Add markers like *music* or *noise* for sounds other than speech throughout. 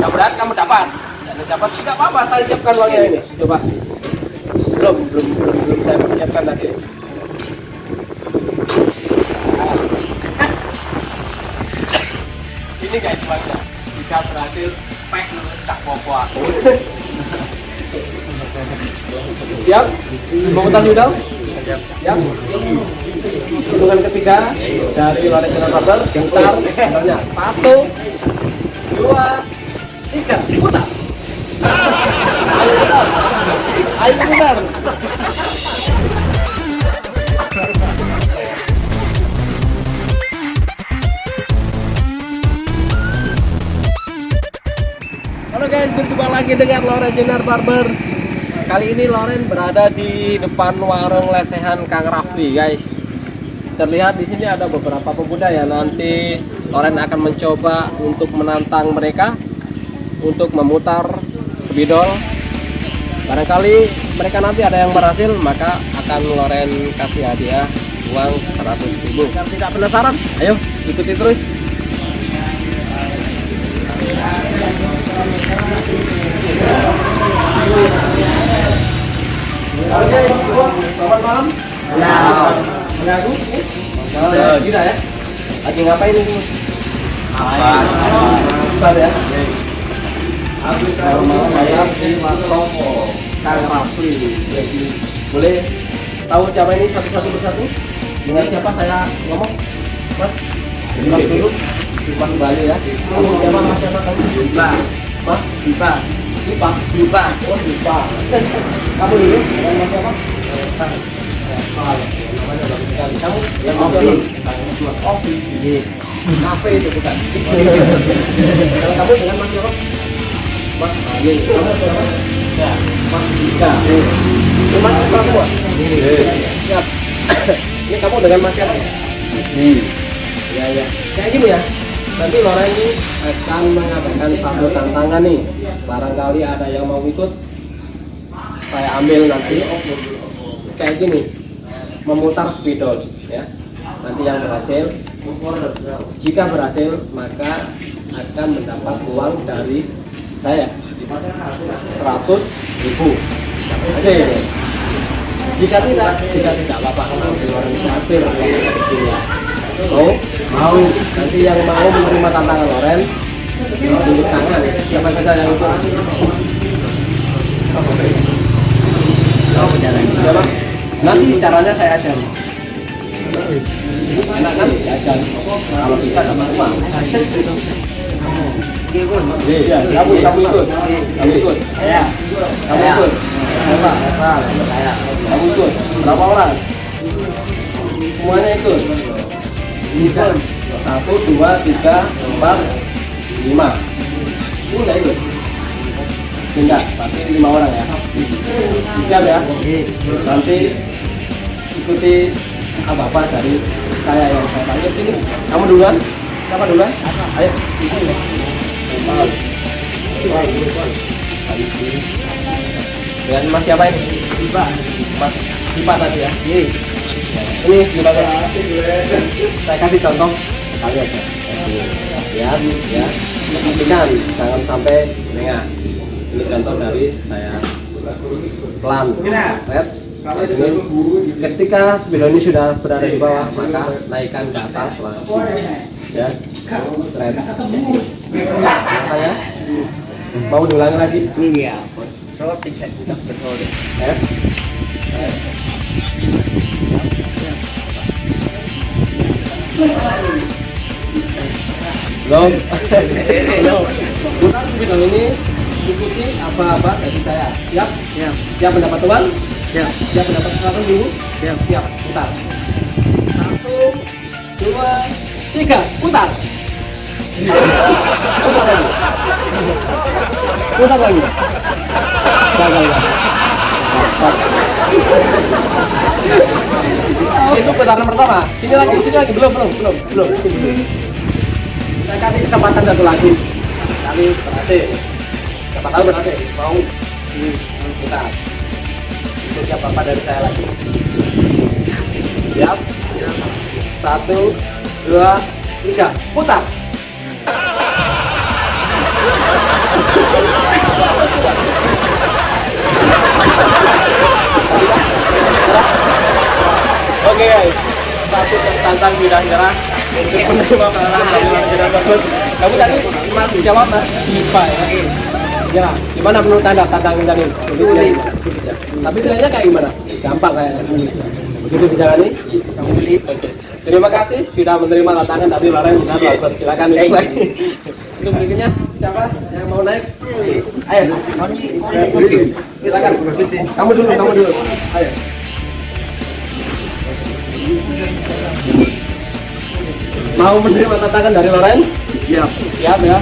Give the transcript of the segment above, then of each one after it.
yang berat kamu dapat. Yang dapat tidak apa-apa saya siapkan uangnya ini. Coba. Belum belum belum, belum saya persiapkan tadi ini guys uangnya jika berhasil pek tak popo aku. Siap? Mau tas udah? Siap. Hitungan ketiga dari Loren Jalan Kabel gentar satu dua tiga putar ayo putar Halo guys, berjumpa lagi dengan Loren Jenar Barber. Kali ini Loren berada di depan warung lesehan Kang Raffi, guys. Terlihat di sini ada beberapa pemuda ya. Nanti Loren akan mencoba untuk menantang mereka untuk memutar spidol. Barangkali mereka nanti ada yang berhasil, maka akan Loren kasih hadiah uang 100 ribu. Tidak penasaran, ayo ikuti terus. Selamat malam. Tidak ya? Lagi ngapain ini? Apa? Apa ya? Mau bayar di Matopo Kang Rafli. Jadi boleh tahu siapa ini satu-satu persatu? Dengan siapa saya ngomong? Mas? Mas dulu. Mas Bali ya. Kamu siapa? Mas siapa kamu? Dipa. Mas? Dipa. Dipa. Dipa. Oh, Dipa. Kamu dulu dengan Mas siapa? Sekali. Kamu yang Opi. mana? Opi. Kafe itu bukan. Kalau kamu dengan Mas siapa? Mas Bali. Kamu siapa? Ya. Mas Dika. Ini Mas perempuan. Siap. Ini kamu dengan Mas siapa? Ya ya. Kayak gini ya. Nanti Loren ini akan mengadakan satu tantangan nih. Barangkali ada yang mau ikut, saya ambil nanti. Kayak gini, memutar spidol ya. Nanti yang berhasil, jika berhasil maka akan mendapat uang dari saya 100 ribu. Hasil. Jika tidak, jika tidak Loren hampir Mau? Mau. Nanti yang mau menerima tantangan Loren tunjuk tangan. Siapa saja yang itu? Nanti caranya saya ajari. Enak kan? Diajar. Kalau bisa dapat uang. Iya, kamu kamu ikut. Kamu ikut. Kamu ikut. Kamu ikut. Berapa orang? Semuanya ikut. Ikut. Satu, dua, tiga, empat, lima. Ini nggak ikut? Tidak, berarti lima orang ya. Siap ya. Nanti ikuti apa-apa dari saya yang saya sini. Kamu duluan? Siapa duluan? Ayo. Dengan mas siapa ini? Dipa. Mas Sipa tadi ya? Ini gimana? Saya kasih contoh sekali aja. Lihat, ya. Perhatikan, jangan sampai lengah. Ini contoh dari saya pelan. Lihat. Ini, ketika spidol ini sudah berada di bawah, maka naikkan ke atas langsung. Ya, straight. Saya mau diulangi lagi. Iya. Tidak tidak betul. Ya. Belum. Belum. Putar spidol ini ikuti apa-apa dari saya. Siap? Ya. Siap mendapat uang? Ya. Siap mendapat seratus ribu? Ya. Siap. Putar. Satu, dua, tiga. Putar. Itu putaran pertama. Sini lagi, sini lagi. Belum, belum, belum, belum. Saya kasih kesempatan satu lagi. Kali berhasil. Siapa tahu berhasil. Mau putar. Itu siapa apa dari saya lagi. Siap. Satu, dua, tiga. Putar. Oke guys, satu tantang bidang gerak untuk menerima dari bagus. Kamu tadi Mas siapa Mas Diva ya? Ya, gimana menurut anda tantangan ini? Ya? Tapi trennya kayak gimana? Gampang kayak begitu dijalani. Kan Oke. Terima kasih sudah menerima tantangan dari orang yang bagus. Silakan itu. Untuk berikutnya siapa yang mau naik? Ayo. Silakan. Kamu dulu, kamu dulu. Ayo. Mau menerima tantangan dari Loren? Siap. Siap ya.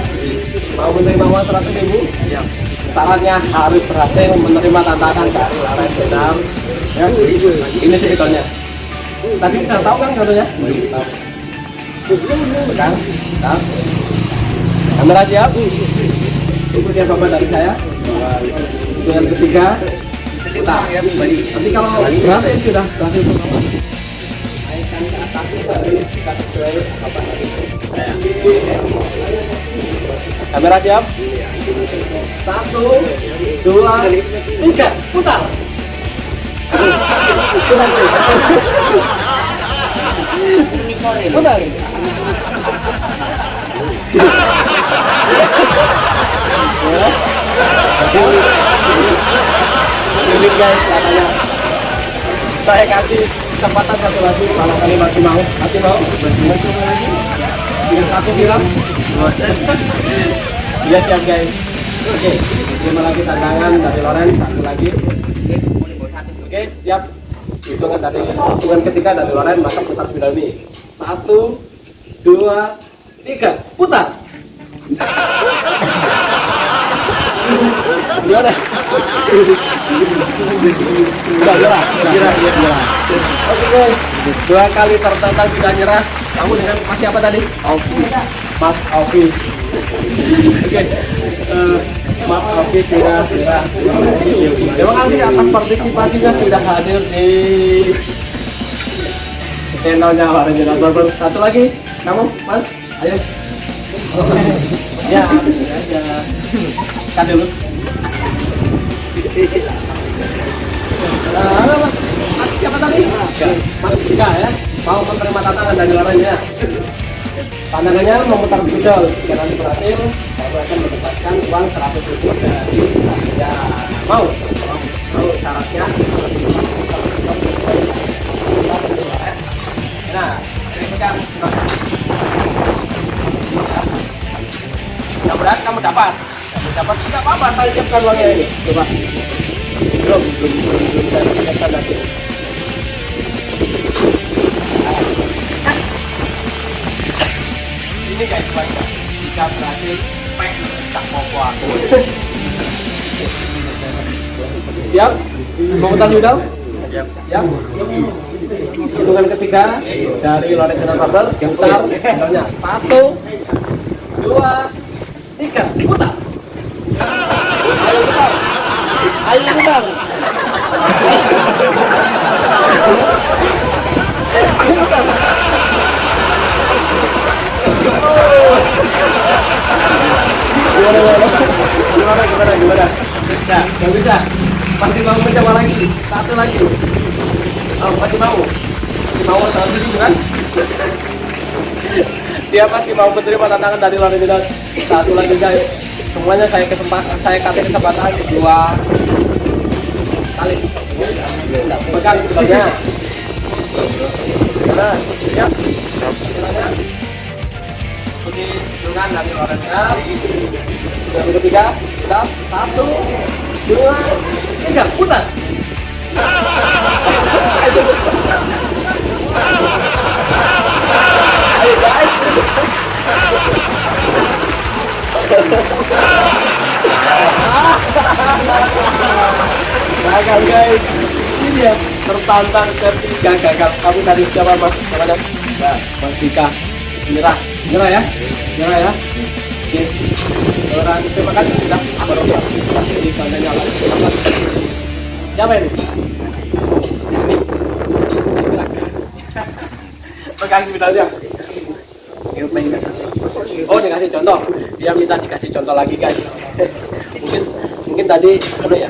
Mau menerima uang seratus ribu? Siap. Syaratnya harus berhasil menerima tantangan dari Loren Benam. Ya, ini sih ikonnya. Tadi sudah tahu kan contohnya? Tahu. Pegang, tahu. Kamera siap? Ikuti bapak dari saya. Dengan ketiga, kita Nanti kalau berhasil sudah berhasil. Naikkan ke atas kita sesuai apa. Kamera siap? Satu, dua, tiga, putar. Putar. Putar. Ya. Sulit guys katanya. Saya kasih kesempatan satu lagi kalau kali masih mau. Masih mau? Masih coba lagi. Tinggal satu bilang. Iya siap guys. Oke, terima lagi tantangan dari Loren satu lagi. Oke, siap. Hitungan dari hitungan ketiga dari Loren maka putar Bilal Satu, dua, tiga, putar. Gimana? Udah nyerah, nyerah, nyerah. Oke guys, dua kali tertantang tidak nyerah. Kamu dengan Mas siapa tadi? Ovi. Mas Ovi. Oke, eh, Mas Ovi tidak nyerah. Terima kasih atas partisipasinya sudah hadir di channelnya Warren Jenazah. Satu lagi, kamu, Mas, ayo. Ya, aja. Kan dulu. Siapa tadi? Mas Ika ya. Mau menerima tantangan dari larannya. Tantangannya memutar pidol. Jika nanti berhasil, saya akan mendapatkan uang 100 ribu dari saya. Mau? Mau syaratnya? Nah, pegang. Mudah-mudahan kamu dapat. Dapat tidak apa-apa. Saya siapkan uangnya ini. Coba. Belum, belum, belum, belum. Saya siapkan lagi. Ini guys, baca. Jika berhasil, pek tak mau aku. Siap? Mau putar judul? Siap. Siap? Hitungan ketiga dari Lorenzo Fabel, putar. Satu, dua, tiga, putar. Ayo. Putar. Gimana, gimana? Gimana? Bisa, nggak bisa. Masih mau mencoba lagi? Satu lagi. Oh, masih mau? Masih mau satu ribu kan? Dia masih mau menerima tantangan dari luar negeri. Satu lagi guys. Semuanya saya kesempatan, saya kasih kesempatan dua kali. Pegang sebelumnya. Nah. Silakan. Ikuti hitungan dari negeri. Yang ketiga, kita satu, dua, tiga, putar. Ayo guys. Gagal guys. Ini dia tertantang ketiga gagal. Kamu tadi siapa mas? Siapa Ya, Mas Dika. Menyerah, menyerah ya, menyerah ya. Oke. Orang terima kasih sudah bersiap. Kasih di kameranya lagi. Siapa ini? Ini. Pegang bidalnya. Oh, dikasih contoh. Dia minta dikasih contoh lagi guys. *laughs* mungkin mungkin tadi apa ya?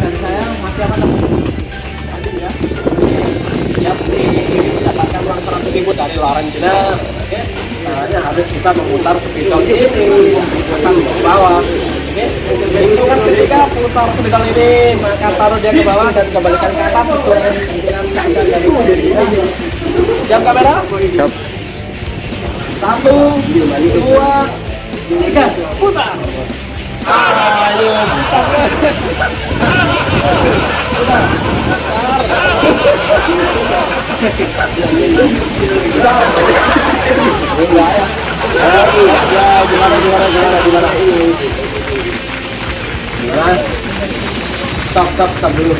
uang 100 ribu dari Loren Jenner. Oke, caranya harus kita memutar spidol ini, putar ke bawah. Oke, hitungan ketika putar spidol ini, maka taruh dia ke bawah dan kembalikan ke atas sesuai dengan keadaan dari kita. Siap kamera? Siap. Satu, dua, tiga, putar. Ayo, putar. Gimana gimana gimana gimana. Gimana? Stop stop stop dulu.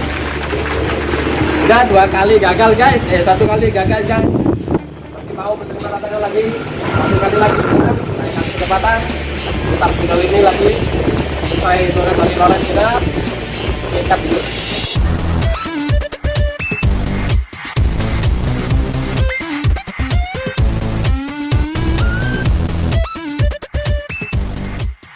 Udah dua kali gagal guys. Eh satu kali gagal guys. Masih mau menerima tantangan lagi? Satu kali lagi. Naikkan kecepatan. Putar spidol ini lagi. Supaya itu dari loren kita.